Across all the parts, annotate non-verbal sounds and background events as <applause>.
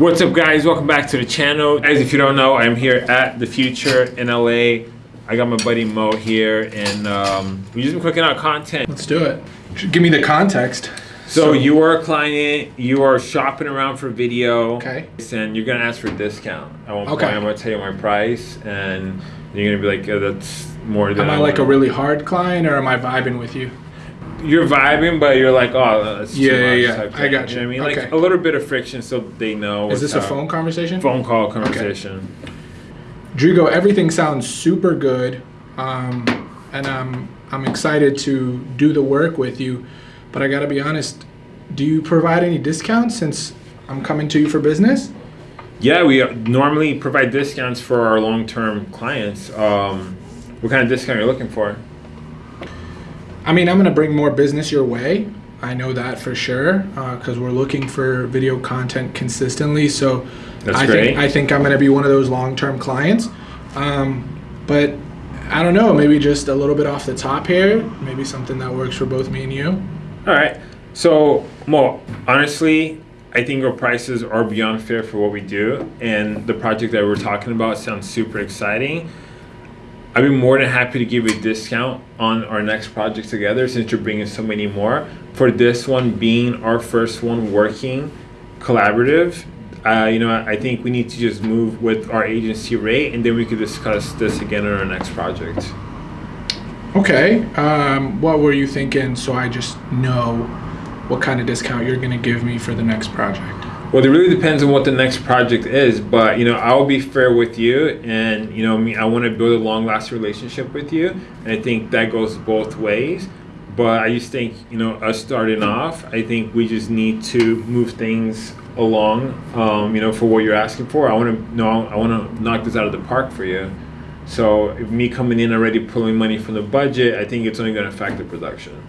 What's up guys, welcome back to the channel. Guys, if you don't know, I'm here at The Futur in LA. I got my buddy Mo here and um, we just been cooking out content. Let's do it. Give me the context. So, you are a client, you are shopping around for video. Okay. And you're gonna ask for a discount. At one Okay. point, I'm gonna tell you my price and you're gonna be like, oh, that's more than Am I like a really hard client or am I vibing with you? You're vibing, but you're like, oh, that's too Yeah, yeah, yeah. I got You you. what I mean? Like Okay. a little bit of friction so they know. Is this a phone conversation? Phone call conversation. Drigo, everything sounds super good. Um, and I'm, I'm excited to do the work with you. But I gotta be honest, do you provide any discounts since I'm coming to you for business? Yeah, we uh, normally provide discounts for our long-term clients. Um, what kind of discount are you looking for? I mean, I'm gonna bring more business your way. I know that for sure because we're looking for video content consistently. So That's I great. think I think I'm gonna be one of those long-term clients. Um, but I don't know, maybe just a little bit off the top here. Maybe something that works for both me and you. All right. So, Mo, honestly, I think our prices are beyond fair for what we do, and the project that we're talking about sounds super exciting. I'd be more than happy to give you a discount on our next project together since you're bringing so many more. For this one being our first one working collaborative, uh, you know, I think we need to just move with our agency rate, and then we could discuss this again on our next project. Okay. Um, what were you thinking? So I just know what kind of discount you're gonna give me for the next project. Well, it really depends on what the next project is, but you know, I'll be fair with you, and you know, me, I want to build a long-lasting relationship with you, and I think that goes both ways. But I just think, you know, us starting off, I think we just need to move things along. Um, you know, for what you're asking for, I want to know, I want to knock this out of the park for you. So, me coming in already pulling money from the budget, I think it's only going to affect the production.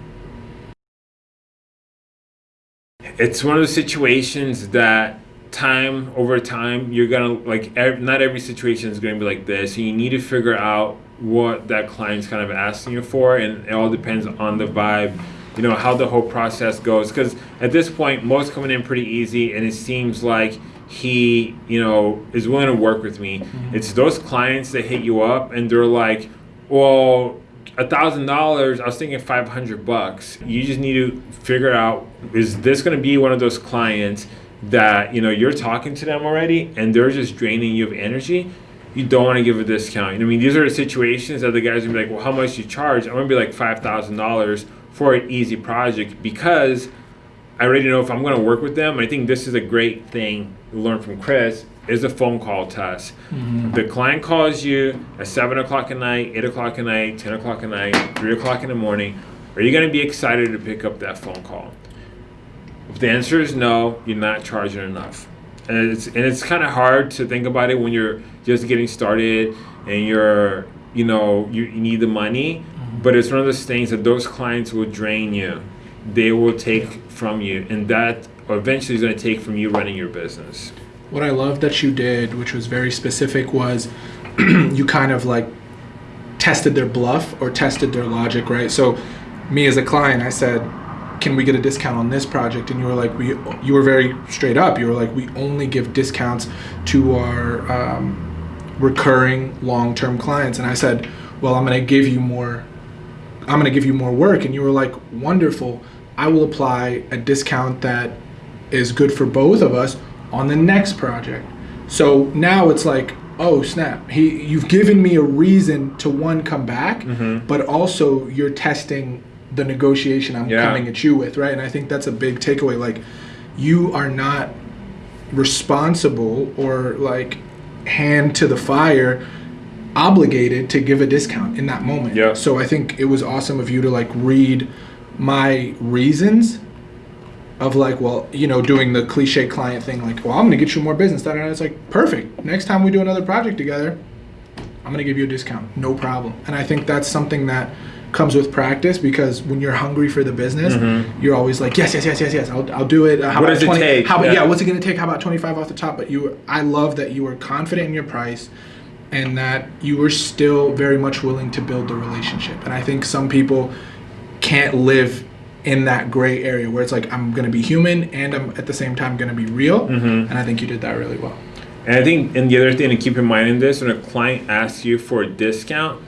It's one of those situations that time over time you're gonna like ev- not every situation is gonna be like this and you need to figure out what that client's kind of asking you for and it all depends on the vibe you know how the whole process goes because at this point most coming in pretty easy and it seems like he you know is willing to work with me. Mm-hmm. It's those clients that hit you up and they're like well a thousand dollars i was thinking 500 bucks. You just need to figure out is this going to be one of those clients that you know you're talking to them already and they're just draining you of energy? You don't want to give a discount. I mean these are the situations that the guys will be like well how much you charge? I'm going to be like $5000 for an easy project because I already know if I'm going to work with them. I think this is a great thing to learn from Chris is a phone call test. Mm-hmm. The client calls you at seven o'clock at night, eight o'clock at night, ten o'clock at night, three o'clock in the morning. Are you going to be excited to pick up that phone call? If the answer is no, you're not charging enough. And it's and it's kind of hard to think about it when you're just getting started and you're you know you, you need the money. Mm-hmm. But it's one of those things that those clients will drain you. They will take from you, and that eventually is going to take from you running your business. What I love that you did, which was very specific, was <clears throat> you kind of like tested their bluff or tested their logic, right? So, me as a client, I said, "Can we get a discount on this project?" And you were like, "We," you were very straight up. You were like, "We only give discounts to our um, recurring long-term clients." And I said, "Well, I'm going to give you more. I'm going to give you more work." And you were like, "Wonderful. I will apply a discount that is good for both of us on the next project." So now it's like, oh snap! He, you've given me a reason to one come back, mm-hmm. but also you're testing the negotiation I'm Yeah. coming at you with, right? And I think that's a big takeaway. Like, you are not responsible or like hand to the fire obligated to give a discount in that moment. Yeah. So I think it was awesome of you to like read my reasons of like, well, you know, doing the cliche client thing, like, well, I'm gonna get you more business. And it's like, perfect. Next time we do another project together, I'm gonna give you a discount, no problem. And I think that's something that comes with practice because when you're hungry for the business, you're always like, yes, yes, yes, yes, yes, I'll, I'll do it. Uh, how Mm-hmm. What about does it 20? take? How about Yeah. yeah. What's it gonna take? How about 25 off the top? But you, I love that you were confident in your price, and that you were still very much willing to build the relationship. And I think some people can't live in that gray area where it's like I'm going to be human and I'm at the same time going to be real. Mm-hmm. And I think you did that really well. And I think, and the other thing to keep in mind in this, when a client asks you for a discount,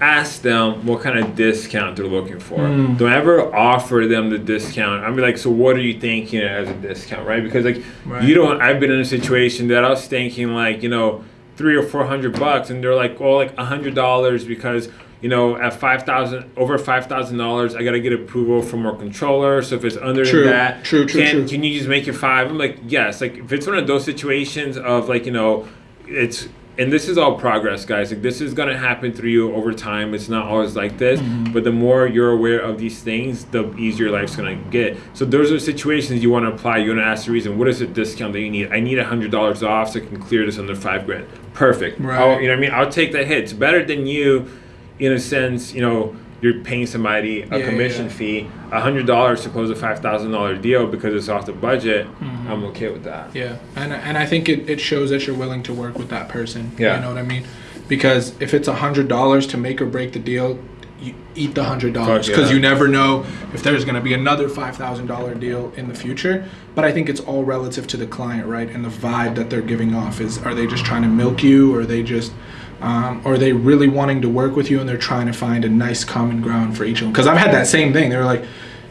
ask them what kind of discount they're looking for. Mm. Don't ever offer them the discount. I'm like, so what are you thinking as a discount, right? Because like Right. you don't. I've been in a situation that I was thinking like, you know, three or four hundred bucks, and they're like, oh, like a hundred dollars because. You know, at five thousand, over five thousand dollars, I gotta get approval from our controller. So if it's under True, that, true, true, can, true. can you just make it five? I'm like, yes. Like if it's one of those situations of like, you know, it's and this is all progress, guys. Like this is gonna happen through you over time. It's not always like this, Mm-hmm. but the more you're aware of these things, the easier life's gonna get. So those are situations you want to apply. You want to ask the reason. What is the discount that you need? I need a hundred dollars off so I can clear this under five grand. Perfect. Right. I'll- you know what I mean? I'll take that hit. It's better than you, in a sense. You know, you're paying somebody a Yeah, commission yeah. fee, a hundred dollars to close a five thousand dollar deal because it's off the budget. Mm-hmm. I'm okay with that. Yeah, and and I think it, it shows that you're willing to work with that person. Yeah. you know what I mean. Because if it's a hundred dollars to make or break the deal, you eat the hundred dollars because yeah. you never know if there's going to be another five thousand dollar deal in the future. But I think it's all relative to the client, right? And the vibe that they're giving off is: are they just trying to milk you, or are they just um, or are they really wanting to work with you and they're trying to find a nice common ground for each of them? Because I've had that same thing. They were like,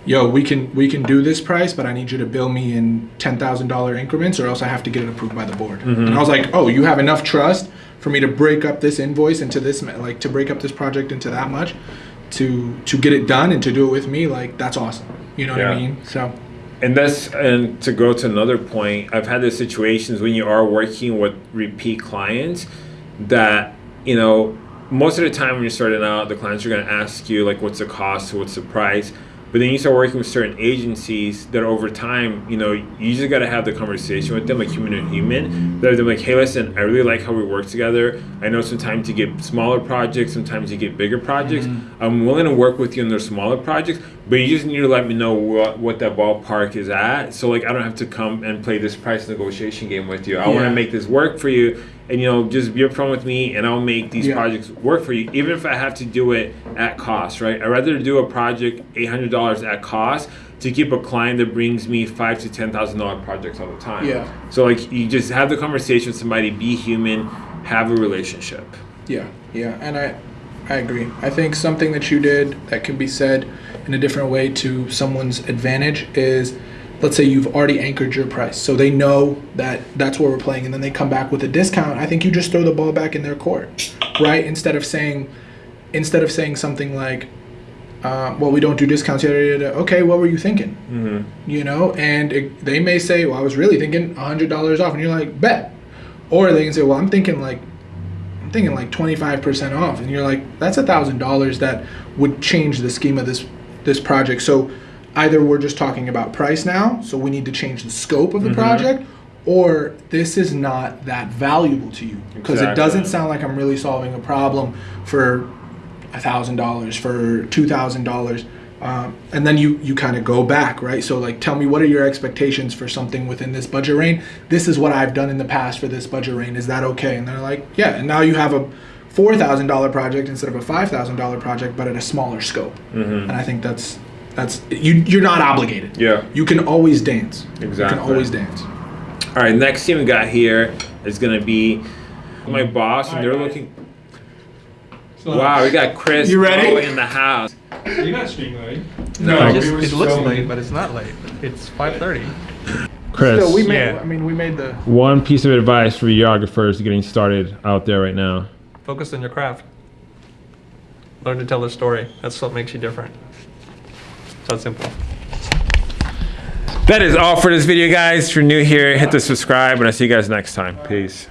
"Yo, we can we can do this price, but I need you to bill me in ten thousand dollar increments, or else I have to get it approved by the board." And I was like, "Oh, you have enough trust for me to break up this invoice into this like to break up this project into that much to to get it done and to do it with me? Like that's awesome. You know what I mean? So And that's and to go to another point, I've had the situations when you are working with repeat clients that you know most of the time when you're starting out, the clients are going to ask you like, "What's the cost? What's the price?" But then you start working with certain agencies that over time, you know, you just got to have the conversation with them, like human to human. They're they're like, "Hey, listen, I really like how we work together. I know sometimes you get smaller projects, sometimes you get bigger projects. Mm-hmm. I'm willing to work with you on those smaller projects, but you just need to let me know what what that ballpark is at. So like, I don't have to come and play this price negotiation game with you. I want to make this work for you." And you know, just be upfront with me, and I'll make these Yeah. projects work for you, even if I have to do it at cost, right? I'd rather do a project eight hundred dollars at cost to keep a client that brings me five to ten thousand dollar projects all the time. Yeah. So like, you just have the conversation with somebody, be human, have a relationship. Yeah, yeah, and I, I agree. I think something that you did that can be said in a different way to someone's advantage is, let's say you've already anchored your price, so they know that that's where we're playing, and then they come back with a discount. I think you just throw the ball back in their court, right? Instead of saying, instead of saying something like, uh, "Well, we don't do discounts." Yada, yada, yada. Okay, what were you thinking? Mm-hmm. you know and it, they may say well i was really thinking $100 off and you're like bet or they can say well i'm thinking like i'm thinking like 25% off and you're like that's a thousand dollars that would change the scheme of this this project. So either we're just talking about price now so we need to change the scope of the mm-hmm. project or this is not that valuable to you. Because it doesn't sound like i'm really solving a problem for a thousand dollars for two thousand dollars um, and then you you kind of go back right? So like tell me what are your expectations for something within this budget range this is what i've done in the past for this budget range is that okay? And they're like yeah and now you have a four thousand dollar project instead of a five thousand dollar project but at a smaller scope. And i think that's that's you you're not obligated. Yeah. you can always dance. Exactly you can always dance. All right, next team we got here is gonna be my boss, and they're looking. Wow, we got Chris You ready? In the house. You're not streaming, right? No, No, just- we it looks filming. late, but it's not late. It's 5:30. Chris. so we made Yeah. i mean we made the One piece of advice for videographers getting started out there right now. Focus on your craft. Learn to tell a story. That's what makes you different. It's that simple. That is all for this video, guys. If you're new here, hit the subscribe, and I'll see you guys next time. Peace.